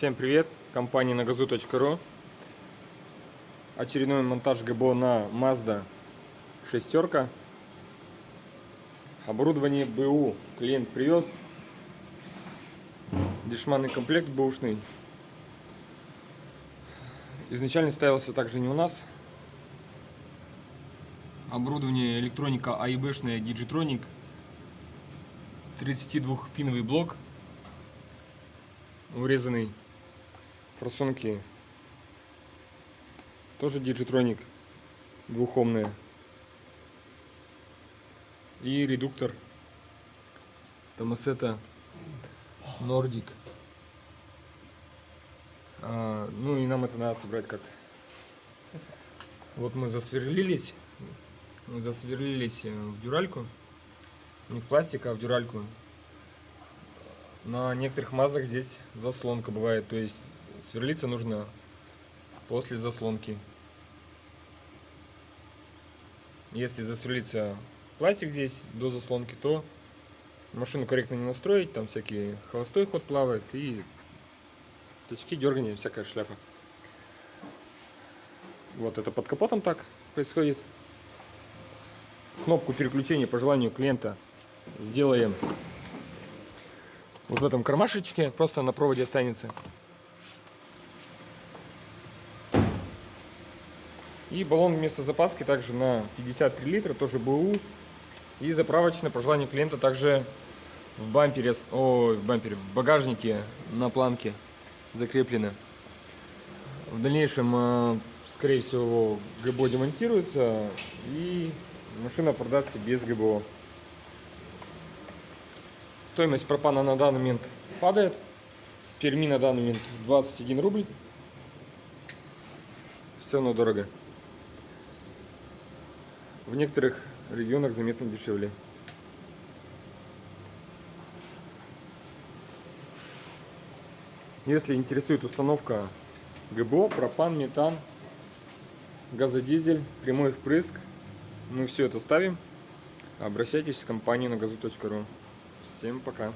Всем привет! Компания нагазу.ру Очередной монтаж ГБО на Mazda шестерка. Оборудование БУ клиент привез. Дешманный комплект бэушный. Изначально ставился также не у нас. Оборудование электроника АИБшная Digitronic. 32-пиновый блок урезанный форсунки. Тоже Digitronic двухомная и редуктор. Томасета Nordic а, ну и нам это надо собрать как-то. Вот мы засверлились. Засверлились э, в дюральку. Не в пластик, а в дюральку. На некоторых мазах здесь заслонка бывает, то есть сверлиться нужно после заслонки. Если засверлиться пластик здесь до заслонки, то машину корректно не настроить, там всякий холостой ход плавает и точки дергания, всякая шляпа. Вот это под капотом так происходит. Кнопку переключения по желанию клиента сделаем вот в этом кармашечке, просто на проводе останется. И баллон вместо запаски также на 53 литра, тоже БУ. И заправочно, по желанию клиента, также в бампере, о, в бампере, в багажнике на планке закреплено. В дальнейшем, э, скорее всего, ГБО демонтируется и машина продастся без ГБО. Стоимость пропана на данный момент падает. В Перми на данный момент 21 рубль. Все равно дорого. В некоторых регионах заметно дешевле. Если интересует установка ГБО, пропан, метан, газодизель, прямой впрыск, мы все это ставим. Обращайтесь в компанию на газу.ру. Всем пока.